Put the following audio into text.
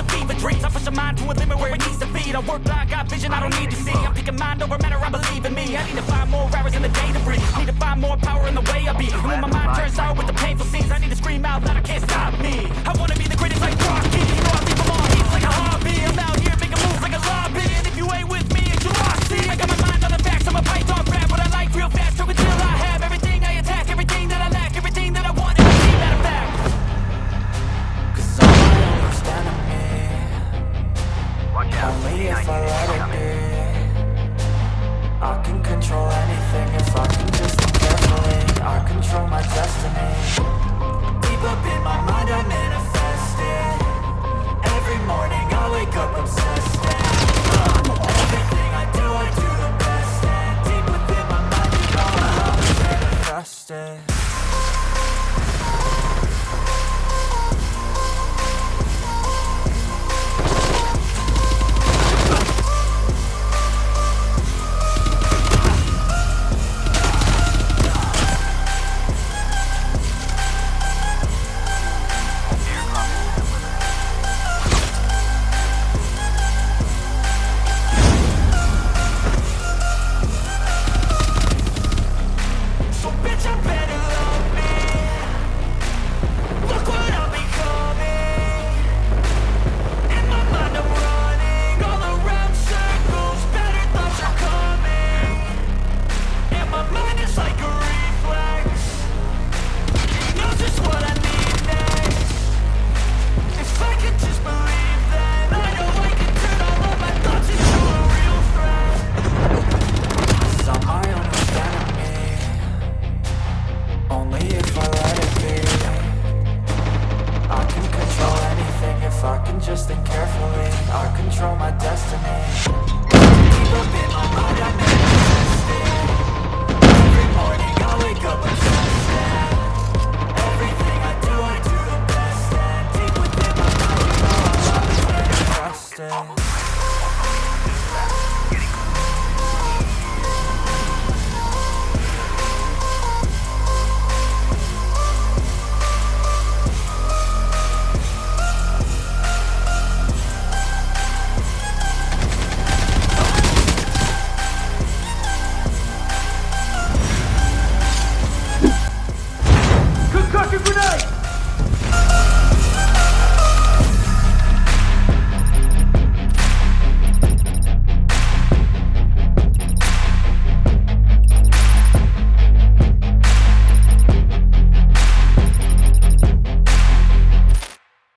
the fever dreams. I push your mind to a limit where it needs to feed. I work blind, got vision I don't need to see. I'm picking mind over matter, I believe in me. I need to find more hours in the day to breathe. Need to find more power in the way I be. And when my mind turns out with the painful scenes, I need to scream out that I can't stop me. I wanna be the greatest. if I let it be. I can control anything if I can just look carefully. I control my destiny. Deep up in my mind I'm in destiny. Deep up in my mind,